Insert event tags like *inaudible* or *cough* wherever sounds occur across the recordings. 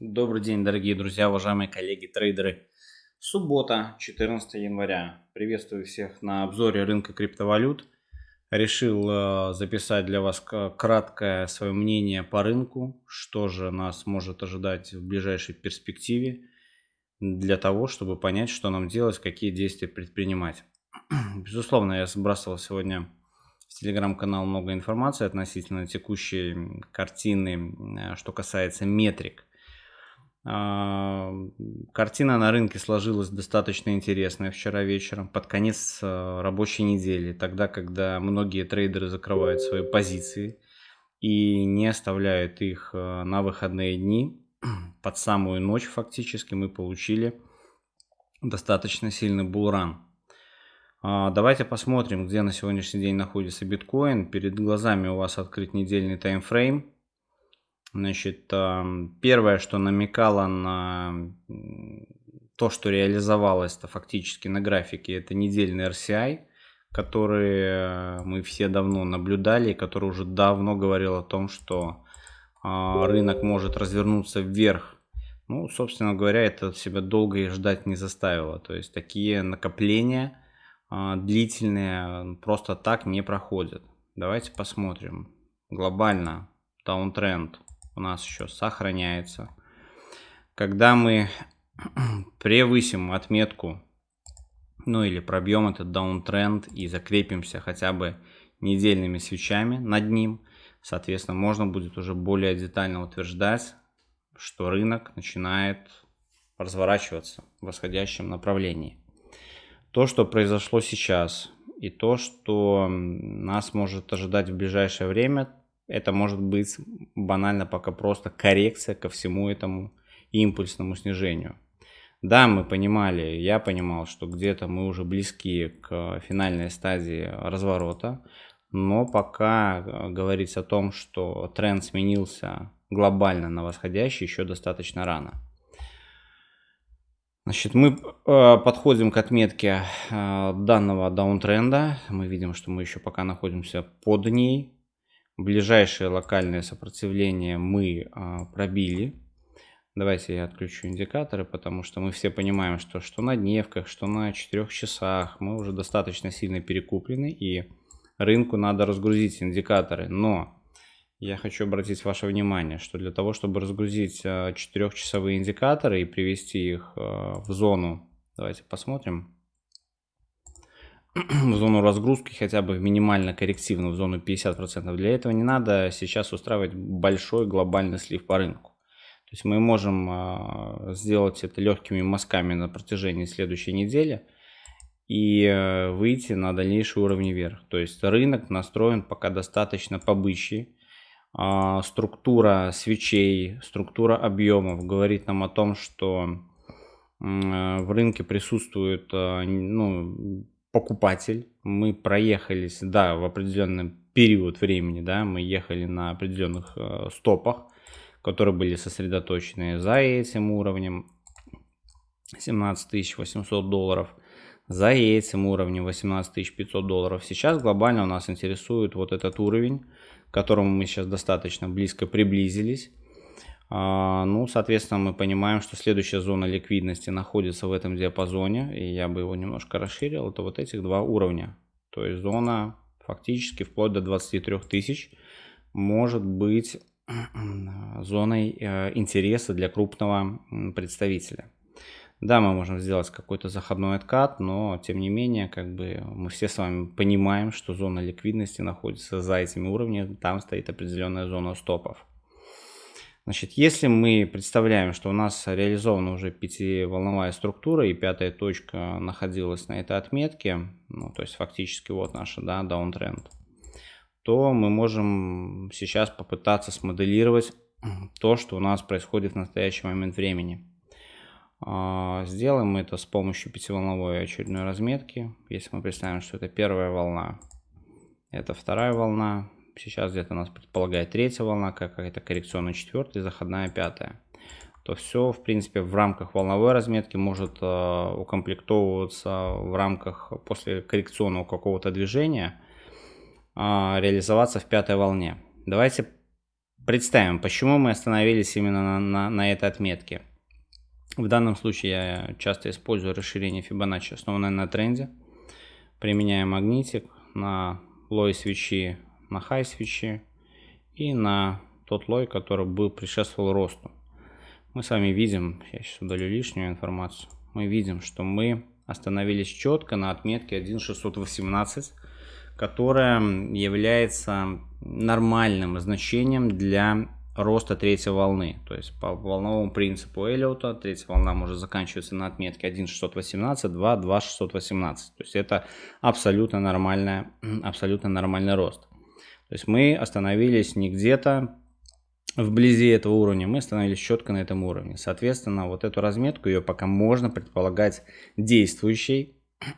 Добрый день, дорогие друзья, уважаемые коллеги, трейдеры. Суббота, 14 января. Приветствую всех на обзоре рынка криптовалют. Решил э, записать для вас краткое свое мнение по рынку, что же нас может ожидать в ближайшей перспективе, для того, чтобы понять, что нам делать, какие действия предпринимать. *clears throat* Безусловно, я сбрасывал сегодня в телеграм-канал много информации относительно текущей картины, э, что касается метрик картина на рынке сложилась достаточно интересная вчера вечером, под конец а, рабочей недели, тогда, когда многие трейдеры закрывают свои позиции и не оставляют их а, на выходные дни. *clears throat* Под самую ночь фактически мы получили достаточно сильный булран. Давайте посмотрим, где на сегодняшний день находится биткоин. Перед глазами у вас открыт недельный таймфрейм. Значит, первое, что намекало на то, что реализовалось это фактически на графике, это недельный RCI, который э, мы все давно наблюдали, который уже давно говорил о том, что а, рынок может развернуться вверх. Ну, собственно говоря, это себя долго и ждать не заставило. То есть такие накопления а, длительные просто так не проходят. Давайте посмотрим. Глобально даунтренд у нас еще сохраняется. Когда мы *clears throat* превысим отметку, ну или пробьем этот даунтренд и закрепимся хотя бы недельными свечами над ним, соответственно, можно будет уже более детально утверждать, что рынок начинает разворачиваться в восходящем направлении. То, что произошло сейчас, и то, что нас может ожидать в ближайшее время, это может быть банально пока просто коррекция ко всему этому импульсному снижению. Да, мы понимали, я понимал, что где-то мы уже близки к финальной стадии разворота, но пока э, говорить о том, что тренд сменился глобально на восходящий, еще достаточно рано. Значит, мы э, подходим к отметке э, данного даунтренда. Мы видим, что мы еще пока находимся под ней. Ближайшее локальное сопротивление мы а, пробили. Давайте я отключу индикаторы, потому что мы все понимаем, что что на дневках, что на 4 часах мы уже достаточно сильно перекуплены и рынку надо разгрузить индикаторы. Но я хочу обратить ваше внимание, что для того, чтобы разгрузить 4-часовые а, индикаторы и привести их а, в зону, давайте посмотрим, в зону разгрузки, хотя бы минимально коррективно в зону 50%. Для этого не надо сейчас устраивать большой глобальный слив по рынку. То есть мы можем а, сделать это легкими мазками на протяжении следующей недели и э, выйти на дальнейшие уровни вверх. То есть рынок настроен пока достаточно побычий. А, структура свечей, структура объемов говорит нам о том, что э, в рынке присутствует э, ну, покупатель, мы проехались, да, в определенный период времени, да, мы ехали на определенных э, стопах, которые были сосредоточены за этим уровнем 17 800 долларов, за этим уровнем 18 500 долларов. Сейчас глобально у нас интересует вот этот уровень, к которому мы сейчас достаточно близко приблизились. А, ну, соответственно, мы понимаем, что следующая зона ликвидности находится в этом диапазоне, и я бы его немножко расширил, это вот этих два уровня. То есть зона фактически вплоть до 23 тысяч может быть *clears throat* зоной э, интереса для крупного представителя. Да, мы можем сделать какой-то заходной откат, но тем не менее, как бы мы все с вами понимаем, что зона ликвидности находится за этими уровнями, там стоит определенная зона стопов. Значит, если мы представляем, что у нас реализована уже пятиволновая структура и пятая точка находилась на этой отметке, ну, то есть фактически вот наша, да, даунтренд, то мы можем сейчас попытаться смоделировать *clears throat* то, что у нас происходит в настоящий момент времени. А, сделаем это с помощью пятиволновой очередной разметки. Если мы представим, что это первая волна, это вторая волна, сейчас где-то нас предполагает третья волна, какая-то коррекционная четвертая, заходная пятая, то все, в принципе, в рамках волновой разметки может э, укомплектовываться в рамках после коррекционного какого-то движения, э, реализоваться в пятой волне. Давайте представим, почему мы остановились именно на, на, на этой отметке. В данном случае я часто использую расширение Fibonacci, основанное на тренде. Применяю магнитик на лой свечи, на хай свечи и на тот лой, который был предшествовал росту. Мы с вами видим, я сейчас удалю лишнюю информацию, мы видим, что мы остановились четко на отметке 1.618, которая является нормальным значением для роста третьей волны. То есть по волновому принципу Эллиота третья волна может заканчиваться на отметке 1.618, 2, 2.618. То есть это абсолютно, нормальная, *clears throat* абсолютно нормальный рост. То есть мы остановились не где-то вблизи этого уровня, мы остановились четко на этом уровне. Соответственно, вот эту разметку ее пока можно предполагать действующей. *clears throat*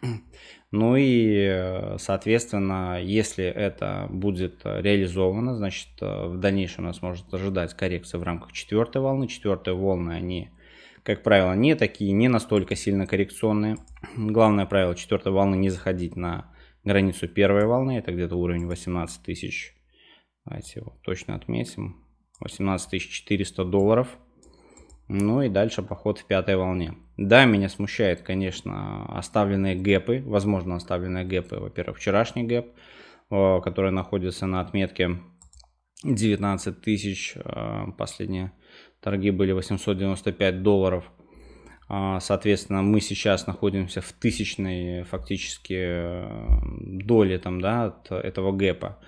Ну и, соответственно, если это будет реализовано, значит, в дальнейшем нас может ожидать коррекция в рамках четвертой волны. Четвертые волны, они, как правило, не такие, не настолько сильно коррекционные. *clears throat* Главное правило четвертой волны не заходить на границу первой волны. Это где-то уровень 18 тысяч. Давайте его точно отметим. 18 400 долларов. Ну и дальше поход в пятой волне. Да, меня смущает, конечно, оставленные гэпы, возможно, оставленные гэпы. Во-первых, вчерашний гэп, э, который находится на отметке 19 тысяч. Э, последние торги были 895 долларов. А, соответственно, мы сейчас находимся в тысячной фактически э, доле там, да, от этого гэпа.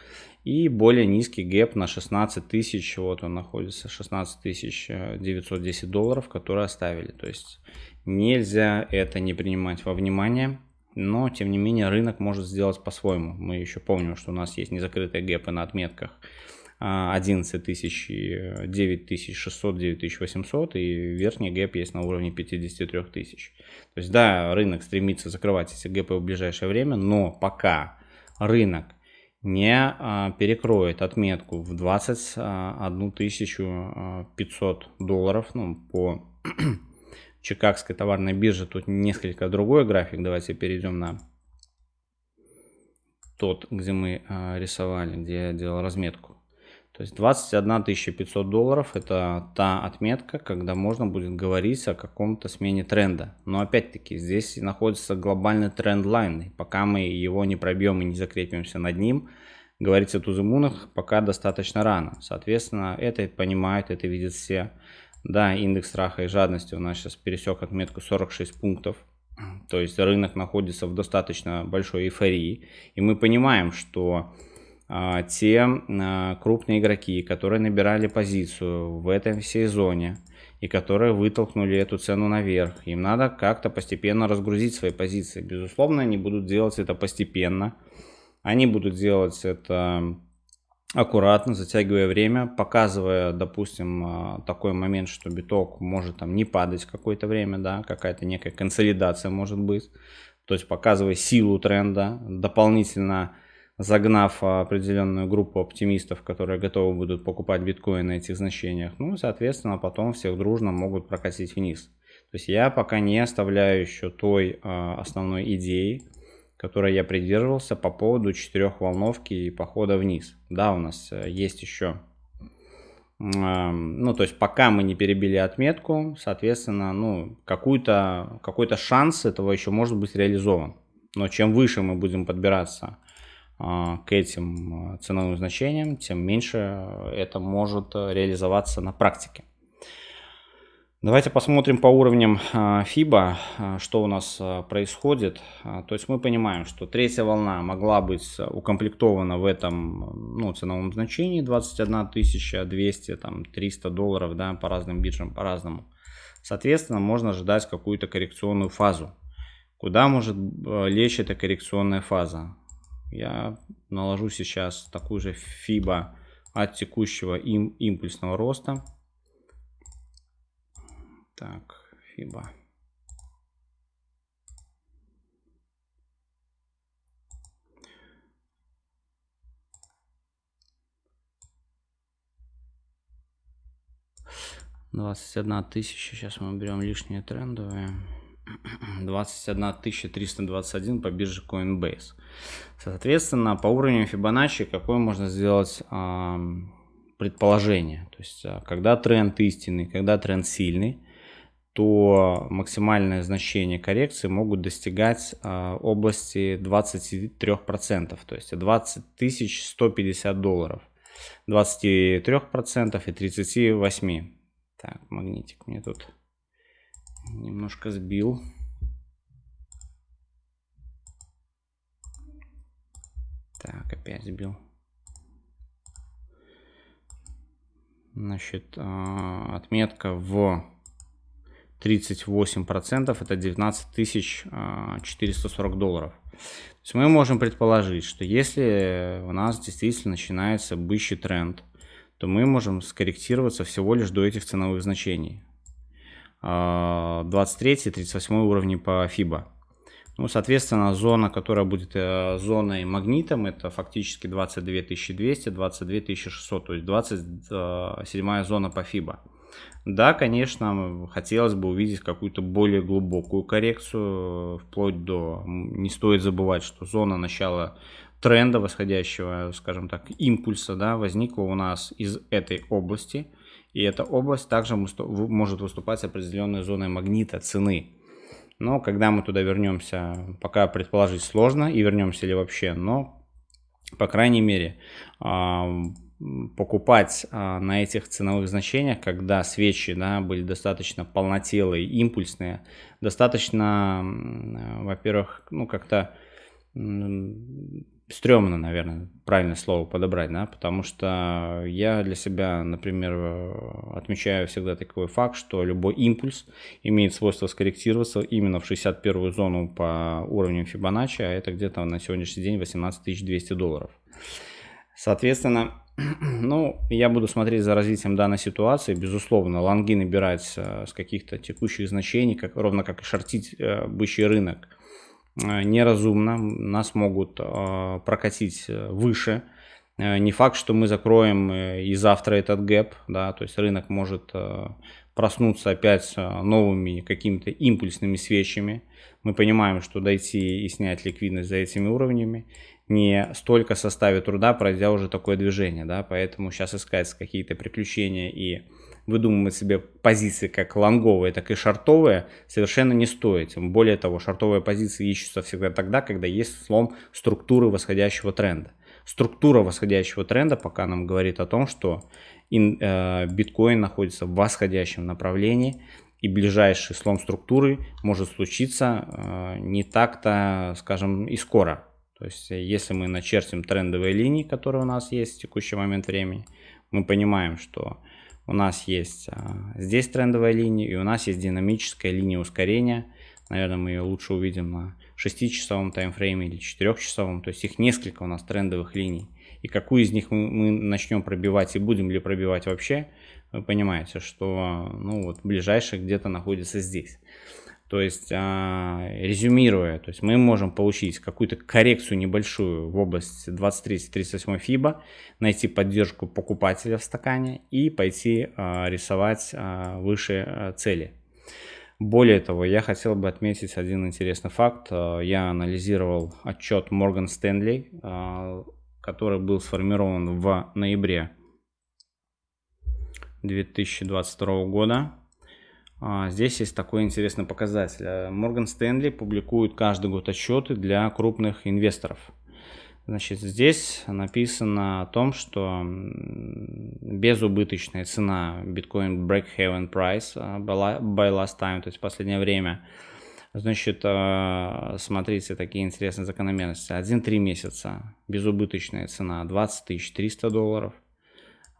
И более низкий гэп на 16 тысяч, вот он находится, 16 тысяч 910 долларов, которые оставили. То есть Нельзя это не принимать во внимание, но тем не менее рынок может сделать по-своему. Мы еще помним, что у нас есть незакрытые гэпы на отметках 11 тысяч, 9 тысяч 600, 9 тысяч 800 и верхний гэп есть на уровне 53 тысяч. То есть да, рынок стремится закрывать эти гэпы в ближайшее время, но пока рынок не а, перекроет отметку в 21 500 долларов ну, по *clears throat* Чикагской товарной бирже. Тут несколько другой график. Давайте перейдем на тот, где мы э, рисовали, где я делал разметку. То есть 21 500 долларов это та отметка, когда можно будет говорить о каком-то смене тренда. Но опять-таки здесь находится глобальный тренд-лайн. И пока мы его не пробьем и не закрепимся над ним, говорить о тузымунах пока достаточно рано. Соответственно, это понимают, это видят все. Да, индекс страха и жадности у нас сейчас пересек отметку 46 пунктов. То есть рынок находится в достаточно большой эйфории. И мы понимаем, что те а, крупные игроки, которые набирали позицию в этом всей зоне и которые вытолкнули эту цену наверх, им надо как-то постепенно разгрузить свои позиции. Безусловно, они будут делать это постепенно. Они будут делать это аккуратно, затягивая время, показывая, допустим, а, такой момент, что биток может там не падать какое-то время, да, какая-то некая консолидация может быть. То есть показывая силу тренда, дополнительно загнав определенную группу оптимистов, которые готовы будут покупать биткоин на этих значениях. Ну, соответственно, потом всех дружно могут прокатить вниз. То есть я пока не оставляю еще той э, основной идеи, которой я придерживался по поводу четырехволновки и похода вниз. Да, у нас э, есть еще, ну, то есть пока мы не перебили отметку, соответственно, ну, какой-то какой -то шанс этого еще может быть реализован. Но чем выше мы будем подбираться а, к этим э, ценовым значениям, тем меньше это может реализоваться на практике. Давайте посмотрим по уровням FIBA, а, что у нас а, происходит. А, то есть мы понимаем, что третья волна могла быть укомплектована в этом ну, ценовом значении 21 200, там 300 долларов, да, по разным биржам, по-разному. Соответственно, можно ожидать какую-то коррекционную фазу. Куда может лечь эта коррекционная фаза? Я наложу сейчас такую же FIBA от текущего им, импульсного роста. Так, FIBA. Двадцать одна тысяча. Сейчас мы берем лишние трендовые. 21 321 по бирже Coinbase. Соответственно, по уровню Fibonacci какой можно сделать предположение. То есть, а, когда тренд истинный, когда тренд сильный, то максимальное значение коррекции могут достигать э, области 23%, то есть 20 150 долларов. 23% и 38%. Так, магнитик мне тут немножко сбил. Так, опять сбил. Значит, а, отметка в 38% это 19 440 долларов. То есть мы можем предположить, что если у нас действительно начинается бычий тренд, то мы можем скорректироваться всего лишь до этих ценовых значений. 23 и 38 уровни по FIBA. Ну, соответственно, зона, которая будет э, зоной магнитом, это фактически 22 200, 22 600, то есть 27 э, зона по FIBA. Да, конечно, хотелось бы увидеть какую-то более глубокую коррекцию, вплоть до... Не стоит забывать, что зона начала тренда восходящего, скажем так, импульса, да, возникла у нас из этой области. И эта область также может выступать определенной зоной магнита цены. Но когда мы туда вернемся, пока предположить сложно, и вернемся ли вообще, но, по крайней мере, покупать а, на этих ценовых значениях, когда свечи да, были достаточно полнотелые, импульсные, достаточно, во-первых, ну как-то стрёмно, наверное, правильное слово подобрать, да, потому что я для себя, например, отмечаю всегда такой факт, что любой импульс имеет свойство скорректироваться именно в 61 зону по уровню Фибоначчи, а это где-то на сегодняшний день 18 200 долларов. Соответственно, *clears throat* ну, я буду смотреть за развитием данной ситуации. Безусловно, лонги набирать с каких-то текущих значений, как, ровно как и шортить э, бычий рынок – неразумно, нас могут э, прокатить э, выше. Не факт, что мы закроем и завтра этот гэп, да, то есть рынок может проснуться опять новыми какими-то импульсными свечами. Мы понимаем, что дойти и снять ликвидность за этими уровнями не столько составит труда, пройдя уже такое движение, да, поэтому сейчас искать какие-то приключения и выдумывать себе позиции как лонговые, так и шартовые совершенно не стоит. Более того, шартовые позиции ищутся всегда тогда, когда есть слом структуры восходящего тренда. Структура восходящего тренда пока нам говорит о том, что э, биткоин находится в восходящем направлении, и ближайший слом структуры может случиться э, не так-то, скажем, и скоро. То есть, если мы начертим трендовые линии, которые у нас есть в текущий момент времени, мы понимаем, что у нас есть а, здесь трендовая линия и у нас есть динамическая линия ускорения. Наверное, мы ее лучше увидим на 6-часовом таймфрейме или 4-часовом. То есть их несколько у нас трендовых линий. И какую из них мы, мы начнем пробивать и будем ли пробивать вообще, вы понимаете, что ну, вот ближайший где-то находится здесь. То есть, а, резюмируя, то есть мы можем получить какую-то коррекцию небольшую в области 23-38 FIBA, найти поддержку покупателя в стакане и пойти а, рисовать а, выше цели. Более того, я хотел бы отметить один интересный факт. Я анализировал отчет Morgan Stanley, который был сформирован в ноябре 2022 года. А, здесь есть такой интересный показатель. Morgan Stanley публикует каждый год отчеты для крупных инвесторов. Значит, здесь написано о том, что безубыточная цена биткоин break-haven price а, by last time, то есть последнее время. Значит, а, смотрите, такие интересные закономерности. 1-3 месяца безубыточная цена 20 300 долларов.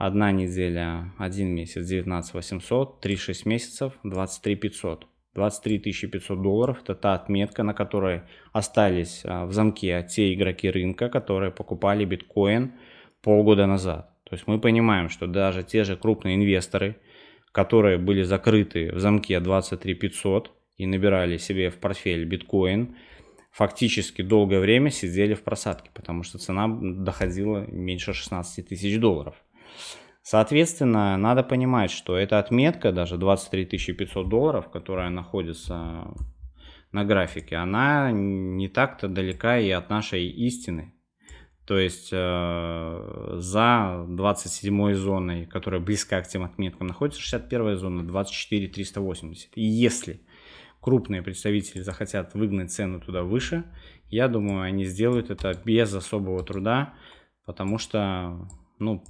Одна неделя, один месяц 19 800, 3-6 месяцев 23 500. 23 500 долларов это та отметка, на которой остались а, в замке те игроки рынка, которые покупали биткоин полгода назад. То есть мы понимаем, что даже те же крупные инвесторы, которые были закрыты в замке 23 500 и набирали себе в портфель биткоин, фактически долгое время сидели в просадке, потому что цена доходила меньше 16 тысяч долларов. Соответственно, надо понимать, что эта отметка, даже 23 500 долларов, которая находится на графике, она не так-то далека и от нашей истины. То есть э, за 27 зоной, которая близка к тем отметкам, находится 61 зона 24 380. И если крупные представители захотят выгнать цену туда выше, я думаю, они сделают это без особого труда, потому что, ну,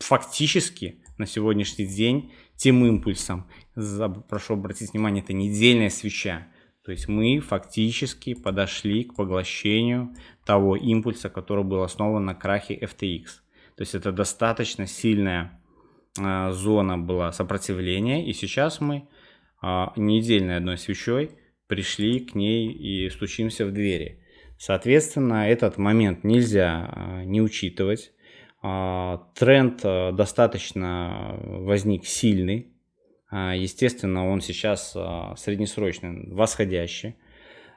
фактически на сегодняшний день тем импульсом, прошу обратить внимание, это недельная свеча, то есть мы фактически подошли к поглощению того импульса, который был основан на крахе FTX. То есть это достаточно сильная э, зона была сопротивления, и сейчас мы э, недельной одной свечой пришли к ней и стучимся в двери. Соответственно, этот момент нельзя э, не учитывать. Э, тренд э, достаточно возник сильный, а, естественно, он сейчас а, среднесрочный, восходящий.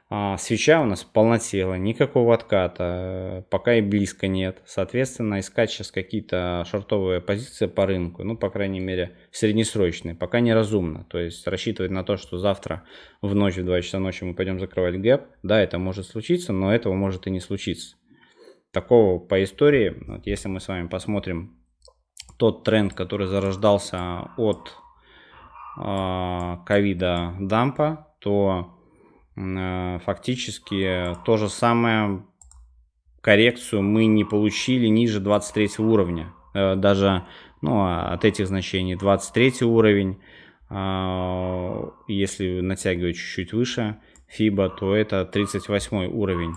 А, свеча у нас полнотела, никакого отката, пока и близко нет. Соответственно, искать сейчас какие-то шортовые позиции по рынку, ну, по крайней мере, среднесрочные, пока неразумно. То есть рассчитывать на то, что завтра в ночь, в 2 часа ночи мы пойдем закрывать гэп, да, это может случиться, но этого может и не случиться. Такого по истории, вот если мы с вами посмотрим тот тренд, который зарождался от а, ковида дампа, то э, фактически то же самое коррекцию мы не получили ниже 23 уровня. Э, даже ну, от этих значений 23 уровень, а, если натягивать чуть-чуть выше FIBA, то это 38 уровень.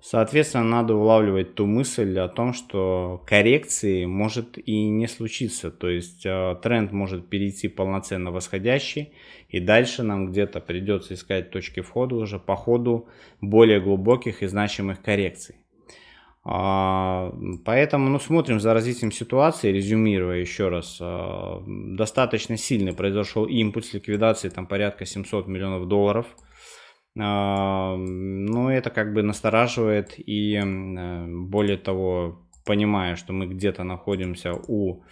Соответственно, надо улавливать ту мысль о том, что коррекции может и не случиться. То есть э, тренд может перейти полноценно восходящий, и дальше нам где-то придется искать точки входа уже по ходу более глубоких и значимых коррекций. А, поэтому ну, смотрим за развитием ситуации, резюмируя еще раз. Э, достаточно сильный произошел импульс ликвидации, там порядка 700 миллионов долларов – ну, это как бы настораживает и более того, понимая, что мы где-то находимся у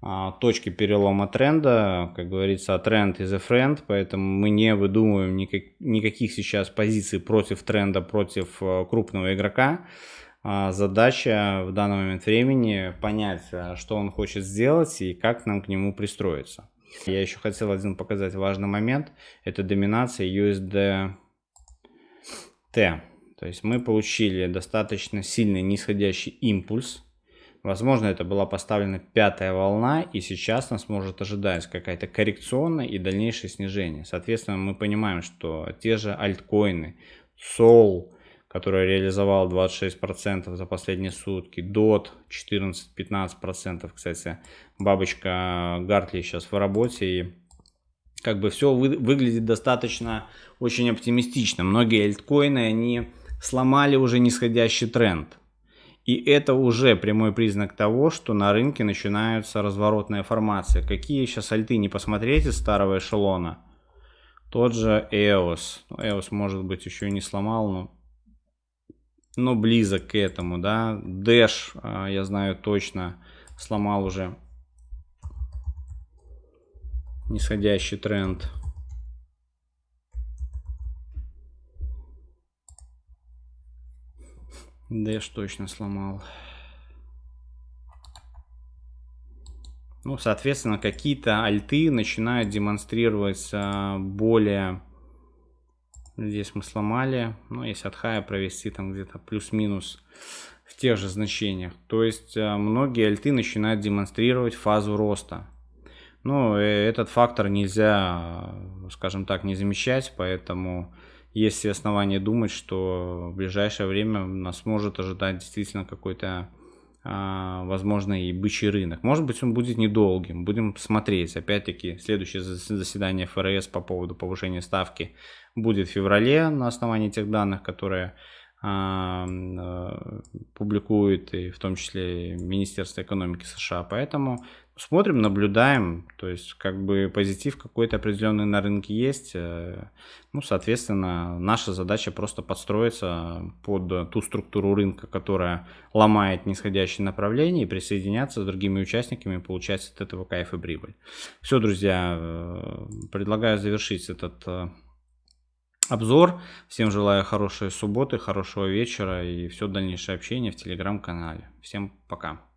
а, точки перелома тренда, как говорится, а тренд is a friend, поэтому мы не выдумываем никак, никаких сейчас позиций против тренда, против э, крупного игрока. А, задача в данный момент времени понять, что он хочет сделать и как нам к нему пристроиться. Я еще хотел один показать важный момент, это доминация USD Т. То есть мы получили достаточно сильный нисходящий импульс. Возможно, это была поставлена пятая волна, и сейчас нас может ожидать какая-то коррекционная и дальнейшее снижение. Соответственно, мы понимаем, что те же альткоины, Sol, который реализовал 26% за последние сутки, DOT 14-15%, кстати, бабочка Гартли сейчас в работе, и как бы все вы, выглядит достаточно очень оптимистично. Многие альткоины, они сломали уже нисходящий тренд. И это уже прямой признак того, что на рынке начинаются разворотные формации. Какие сейчас альты не посмотрите старого эшелона. Тот же EOS. EOS может быть еще не сломал, но, но близок к этому. Да? Dash, а, я знаю точно, сломал уже нисходящий тренд. Дэш точно сломал. Ну, соответственно, какие-то альты начинают демонстрировать а, более... Здесь мы сломали. Ну, если от хая провести там где-то плюс-минус в тех же значениях. То есть а, многие альты начинают демонстрировать фазу роста. Ну, этот фактор нельзя, скажем так, не замечать, поэтому есть основания думать, что в ближайшее время нас может ожидать действительно какой-то, а, возможно, и бычий рынок. Может быть, он будет недолгим, будем смотреть. Опять-таки, следующее заседание ФРС по поводу повышения ставки будет в феврале на основании тех данных, которые публикует и в том числе Министерство экономики США. Поэтому смотрим, наблюдаем, то есть как бы позитив какой-то определенный на рынке есть. Э, ну, соответственно, наша задача просто подстроиться под ту структуру рынка, которая ломает нисходящее направление и присоединяться с другими участниками получать от этого кайф и прибыль. Все, друзья, э, предлагаю завершить этот э, обзор. Всем желаю хорошей субботы, хорошего вечера и все дальнейшее общение в телеграм-канале. Всем пока.